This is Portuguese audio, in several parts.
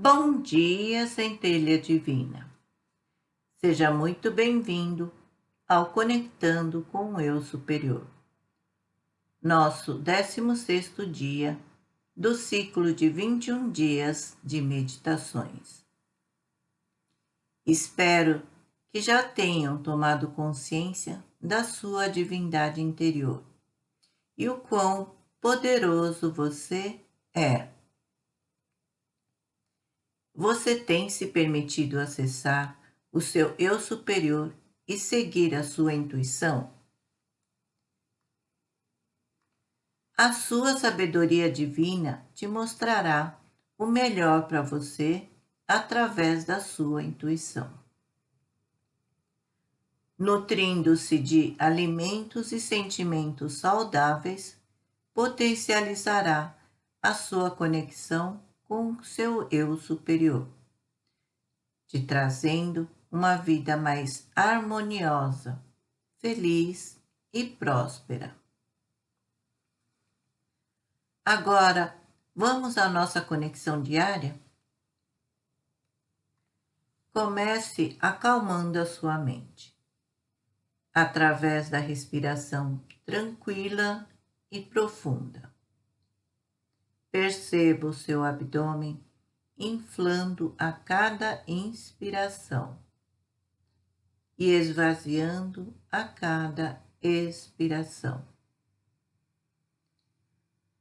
Bom dia, centelha divina. Seja muito bem-vindo ao Conectando com o Eu Superior. Nosso 16º dia do ciclo de 21 dias de meditações. Espero que já tenham tomado consciência da sua divindade interior e o quão poderoso você é. Você tem se permitido acessar o seu eu superior e seguir a sua intuição? A sua sabedoria divina te mostrará o melhor para você através da sua intuição. Nutrindo-se de alimentos e sentimentos saudáveis, potencializará a sua conexão com seu eu superior, te trazendo uma vida mais harmoniosa, feliz e próspera. Agora, vamos à nossa conexão diária? Comece acalmando a sua mente, através da respiração tranquila e profunda. Perceba o seu abdômen inflando a cada inspiração e esvaziando a cada expiração.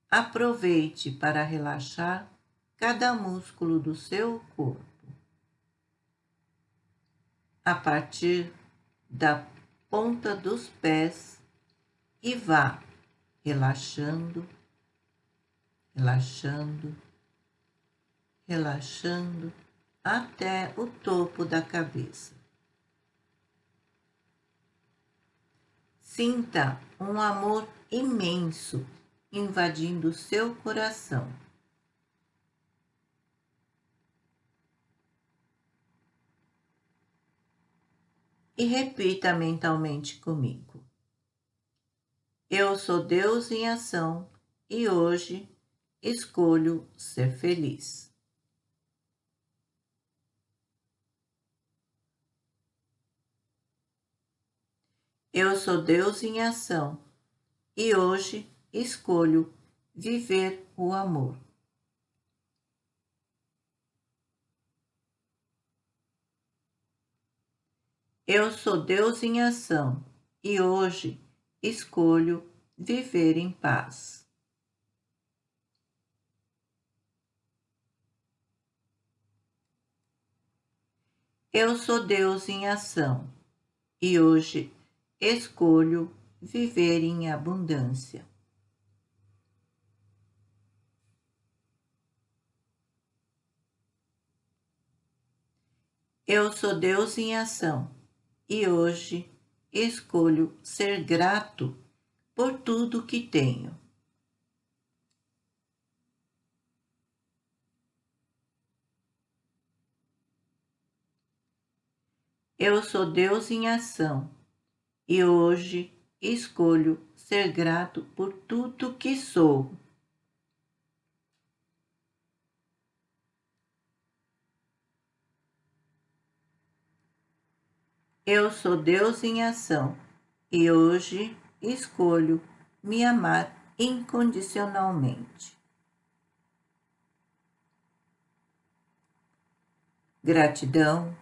Aproveite para relaxar cada músculo do seu corpo. A partir da ponta dos pés e vá relaxando relaxando, relaxando até o topo da cabeça. Sinta um amor imenso invadindo seu coração. E repita mentalmente comigo. Eu sou Deus em ação e hoje escolho ser feliz. Eu sou Deus em ação e hoje escolho viver o amor. Eu sou Deus em ação e hoje escolho viver em paz. Eu sou Deus em ação e hoje escolho viver em abundância. Eu sou Deus em ação e hoje escolho ser grato por tudo que tenho. Eu sou Deus em ação e hoje escolho ser grato por tudo que sou. Eu sou Deus em ação e hoje escolho me amar incondicionalmente. Gratidão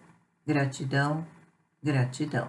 Gratidão, gratidão.